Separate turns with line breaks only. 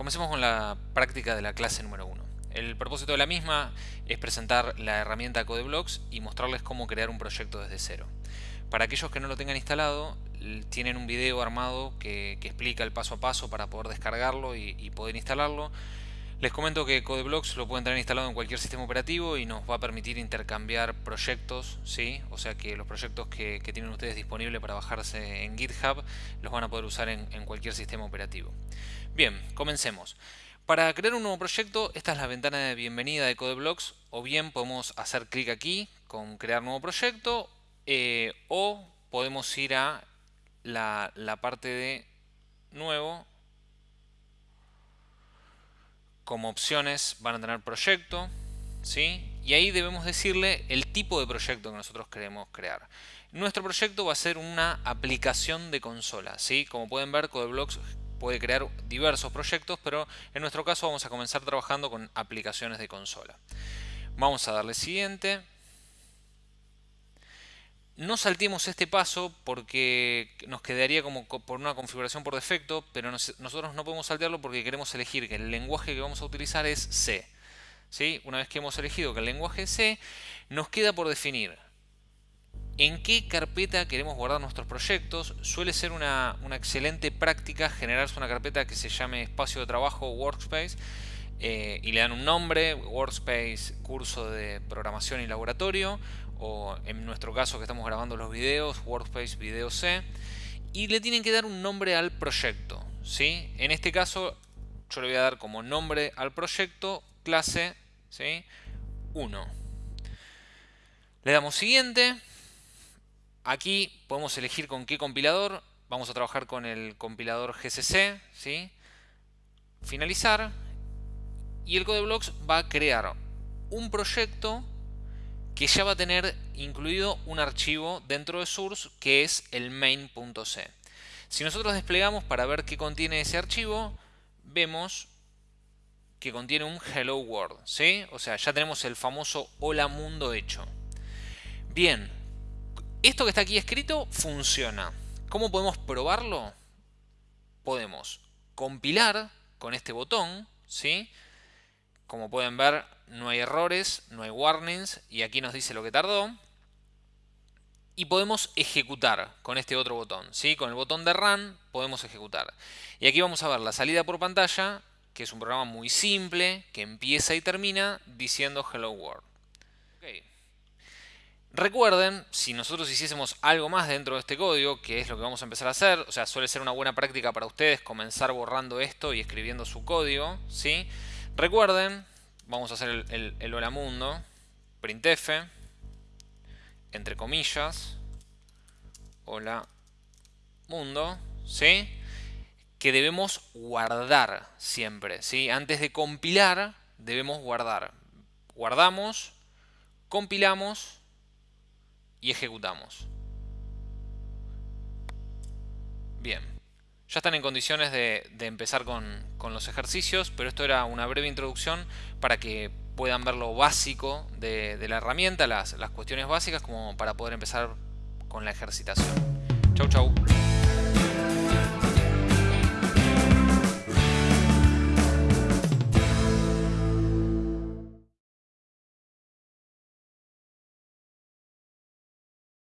Comencemos con la práctica de la clase número 1. El propósito de la misma es presentar la herramienta CodeBlocks y mostrarles cómo crear un proyecto desde cero. Para aquellos que no lo tengan instalado, tienen un video armado que, explica el paso a paso para poder descargarlo y, poder instalarlo. Les comento que CodeBlocks lo pueden tener instalado en cualquier sistema operativo y nos va a permitir intercambiar proyectos, ¿sí? o sea que los proyectos que, tienen ustedes disponibles para bajarse en GitHub los van a poder usar en cualquier sistema operativo. Bien, comencemos. Para crear un nuevo proyecto, esta es la ventana de bienvenida de CodeBlocks, o bien podemos hacer clic aquí con crear nuevo proyecto, eh, o podemos ir a la, parte de nuevo. Como opciones van a tener proyecto, ¿sí? y ahí debemos decirle el tipo de proyecto que nosotros queremos crear. Nuestro proyecto va a ser una aplicación de consola. ¿sí? Como pueden ver, CodeBlocks puede crear diversos proyectos, pero en nuestro caso vamos a comenzar trabajando con aplicaciones de consola. Vamos a darle siguiente. No saltemos este paso porque nos quedaría como por una configuración por defecto, pero nosotros no podemos saltearlo porque queremos elegir que el lenguaje que vamos a utilizar es C. ¿Sí? Una vez que hemos elegido que el lenguaje es C, nos queda por definir en qué carpeta queremos guardar nuestros proyectos. Suele ser una, excelente práctica generarse una carpeta que se llame espacio de trabajo Workspace eh, y le dan un nombre, Workspace curso de programación y laboratorio o en nuestro caso que estamos grabando los videos, Workspace video C y le tienen que dar un nombre al proyecto. ¿sí? En este caso yo le voy a dar como nombre al proyecto clase ¿sí? 1. Le damos siguiente Aquí podemos elegir con qué compilador. Vamos a trabajar con el compilador GCC. ¿sí? Finalizar. Y el CodeBlocks va a crear un proyecto que ya va a tener incluido un archivo dentro de source que es el main.c. Si nosotros desplegamos para ver qué contiene ese archivo, vemos que contiene un hello world, ¿sí? O sea, ya tenemos el famoso hola mundo hecho. Bien, esto que está aquí escrito funciona. ¿Cómo podemos probarlo? Podemos compilar con este botón, ¿sí? Como pueden ver, no hay errores, no hay warnings, y aquí nos dice lo que tardó. Y podemos ejecutar con este otro botón, ¿sí? Con el botón de Run podemos ejecutar. Y aquí vamos a ver la salida por pantalla, que es un programa muy simple, que empieza y termina diciendo Hello World. Recuerden, si nosotros hiciésemos algo más dentro de este código, que es lo que vamos a empezar a hacer, o sea, suele ser una buena práctica para ustedes comenzar borrando esto y escribiendo su código, ¿sí? Recuerden, vamos a hacer el, hola mundo, printf, entre comillas, hola mundo, ¿sí? Que debemos guardar siempre, ¿sí? Antes de compilar, debemos guardar. Guardamos, compilamos y ejecutamos. Bien, ya están en condiciones de, empezar con, los ejercicios, pero esto era una breve introducción para que puedan ver lo básico de, la herramienta, las, las cuestiones básicas como para poder empezar con la ejercitación. Chau chau.